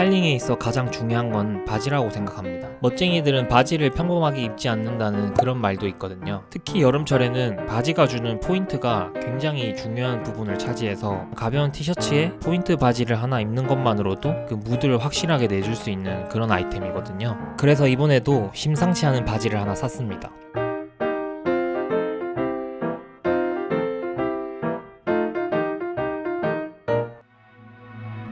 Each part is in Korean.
스타일링에 있어 가장 중요한 건 바지라고 생각합니다. 멋쟁이들은 바지를 평범하게 입지 않는다는 그런 말도 있거든요. 특히 여름철에는 바지가 주는 포인트가 굉장히 중요한 부분을 차지해서 가벼운 티셔츠에 포인트 바지를 하나 입는 것만으로도 그 무드를 확실하게 내줄 수 있는 그런 아이템이거든요. 그래서 이번에도 심상치 않은 바지를 하나 샀습니다.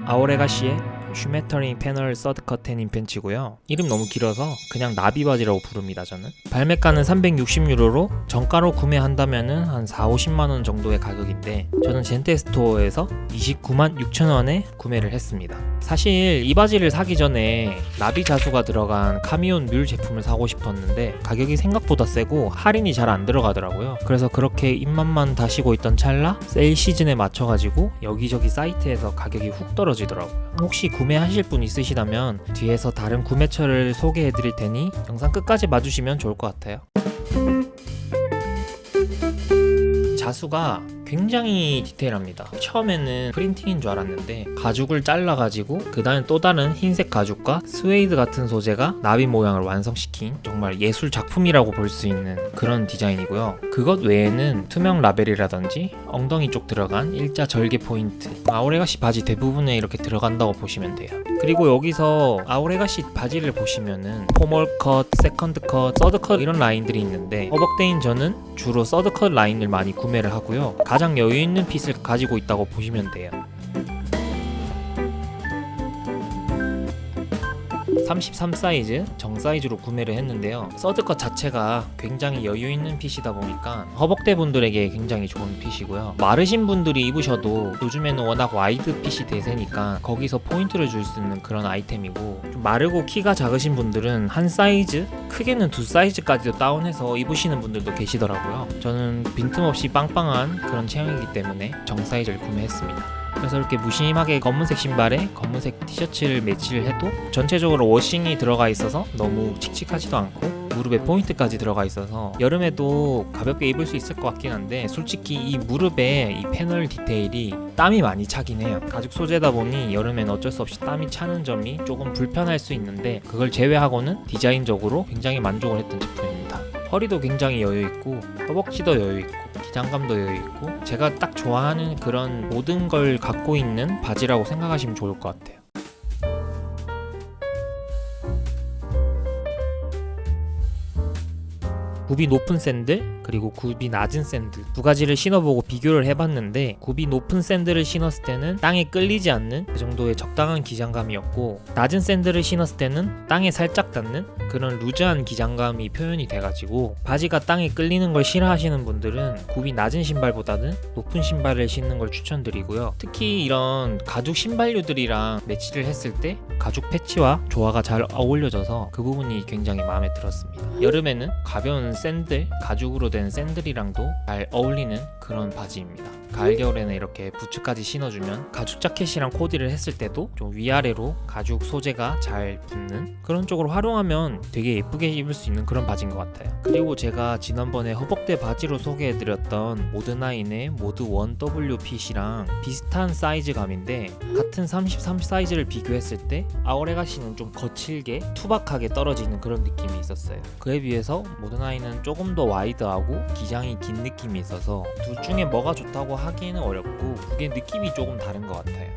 Our Legacy의 Schmetterling panel third cut 데님 팬츠고요. 이름 너무 길어서 그냥 나비 바지라고 부릅니다. 저는 발매가는 360유로로 정가로 구매한다면 은 한 4, 50만 원 정도의 가격인데 저는 Jente Store에서 29만 6천 원에 구매를 했습니다. 사실 이 바지를 사기 전에 나비 자수가 들어간 Camion 뮬 제품을 사고 싶었는데 가격이 생각보다 세고 할인이 잘 안 들어가더라고요. 그래서 그렇게 입맛만 다시고 있던 찰나 세일 시즌에 맞춰가지고 여기저기 사이트에서 가격이 훅 떨어지더라고요. 혹시 구매하실 분 있으시다면 뒤에서 다른 구매처를 소개해 드릴 테니 영상 끝까지 봐주시면 좋을 것 같아요. 자수가 굉장히 디테일합니다. 처음에는 프린팅인 줄 알았는데 가죽을 잘라가지고 그 다음에 또 다른 흰색 가죽과 스웨이드 같은 소재가 나비 모양을 완성시킨 정말 예술 작품이라고 볼 수 있는 그런 디자인이고요. 그것 외에는 투명 라벨이라든지 엉덩이 쪽 들어간 일자 절개 포인트 Our Legacy 바지 대부분에 이렇게 들어간다고 보시면 돼요. 그리고 여기서 Our Legacy 바지를 보시면은 formal cut, second cut, third cut 이런 라인들이 있는데 허벅대인 저는 주로 third cut 라인을 많이 구매를 하고요. 가장 여유 있는 fit을 가지고 있다고 보시면 돼요. 33 사이즈 정 사이즈로 구매를 했는데요. third cut 자체가 굉장히 여유 있는 fit이다 보니까 허벅대 분들에게 굉장히 좋은 fit이고요. 마르신 분들이 입으셔도 요즘에는 워낙 wide fit이 대세니까 거기서 포인트를 줄 수 있는 그런 아이템이고 좀 마르고 키가 작으신 분들은 한 사이즈 크게는 두 사이즈까지도 다운해서 입으시는 분들도 계시더라고요. 저는 빈틈없이 빵빵한 그런 체형이기 때문에 정 사이즈를 구매했습니다 그래서 이렇게 무심하게 검은색 신발에 검은색 티셔츠를 매치를 해도 전체적으로 워싱이 들어가 있어서 너무 칙칙하지도 않고 무릎에 포인트까지 들어가 있어서 여름에도 가볍게 입을 수 있을 것 같긴 한데 솔직히 이 무릎에 이 패널 디테일이 땀이 많이 차긴 해요. 가죽 소재다 보니 여름엔 어쩔 수 없이 땀이 차는 점이 조금 불편할 수 있는데 그걸 제외하고는 디자인적으로 굉장히 만족을 했던 제품입니다. 허리도 굉장히 여유 있고 허벅지도 여유 있고 기장감도 여유 있고 제가 딱 좋아하는 그런 모든 걸 갖고 있는 바지라고 생각하시면 좋을 것 같아요. 굽이 높은 샌들 그리고 굽이 낮은 샌들. 두 가지를 신어보고 비교를 해봤는데 굽이 높은 샌들을 신었을 때는 땅에 끌리지 않는 그 정도의 적당한 기장감이었고 낮은 샌들을 신었을 때는 땅에 살짝 닿는 그런 루즈한 기장감이 표현이 돼가지고 바지가 땅에 끌리는 걸 싫어하시는 분들은 굽이 낮은 신발보다는 높은 신발을 신는 걸 추천드리고요. 특히 이런 가죽 신발류들이랑 매치를 했을 때 가죽 패치와 조화가 잘 어울려져서 그 부분이 굉장히 마음에 들었습니다. 여름에는 가벼운 샌들, 가죽으로 된 샌들이랑도 잘 어울리는 그런 바지입니다. 가을 겨울에는 이렇게 부츠까지 신어주면 가죽 자켓이랑 코디를 했을 때도 좀 위아래로 가죽 소재가 잘 붙는 그런 쪽으로 활용하면 되게 예쁘게 입을 수 있는 그런 바지인 것 같아요. 그리고 제가 지난번에 허벅대 바지로 소개해드렸던 모드나인의 모드 1W 핏이랑 비슷한 사이즈감인데 같은 33 사이즈를 비교했을 때 아오레가시는 좀 거칠게 투박하게 떨어지는 그런 느낌이 있었어요. 그에 비해서 모드나인은 조금 더 와이드하고 기장이 긴 느낌이 있어서 둘 중에 뭐가 좋다고 하기는 어렵고 그게 느낌이 조금 다른 것 같아요.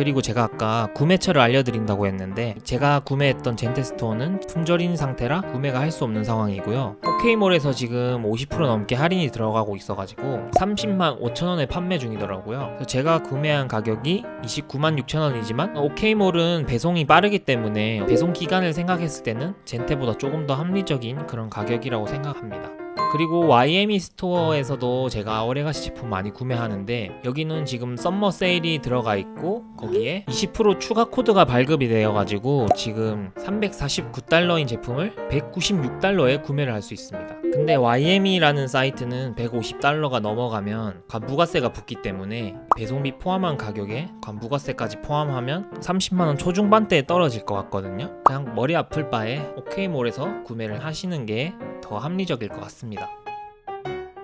그리고 제가 아까 구매처를 알려드린다고 했는데 제가 구매했던 Jente Store는 품절인 상태라 구매가 할 수 없는 상황이고요. OK몰에서 지금 50% 넘게 할인이 들어가고 있어가지고 30만 5천원에 판매 중이더라고요. 그래서 제가 구매한 가격이 29만 6천원이지만 OK몰은 배송이 빠르기 때문에 배송 기간을 생각했을 때는 Jente보다 조금 더 합리적인 그런 가격이라고 생각합니다 그리고 YME Store에서도 제가 Our Legacy 제품 많이 구매하는데 여기는 지금 summer sale이 들어가 있고 거기에 20% 추가 코드가 발급이 되어 가지고 지금 349달러인 제품을 196달러에 구매를 할 수 있습니다. 근데 YME라는 사이트는 150달러가 넘어가면 관부가세가 붙기 때문에 배송비 포함한 가격에 관부가세까지 포함하면 30만원 초중반대에 떨어질 것 같거든요. 그냥 머리 아플 바에 OK몰에서 구매를 하시는 게 더 합리적일 것 같습니다.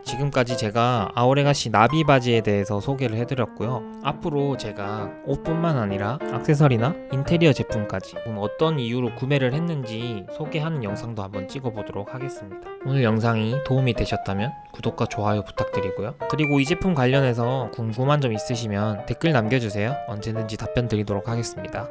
지금까지 제가 아오레가시 나비 바지에 대해서 소개를 해드렸고요. 앞으로 제가 옷뿐만 아니라 액세서리나 인테리어 제품까지 어떤 이유로 구매를 했는지 소개하는 영상도 한번 찍어보도록 하겠습니다. 오늘 영상이 도움이 되셨다면 구독과 좋아요 부탁드리고요. 그리고 이 제품 관련해서 궁금한 점 있으시면 댓글 남겨주세요. 언제든지 답변 드리도록 하겠습니다.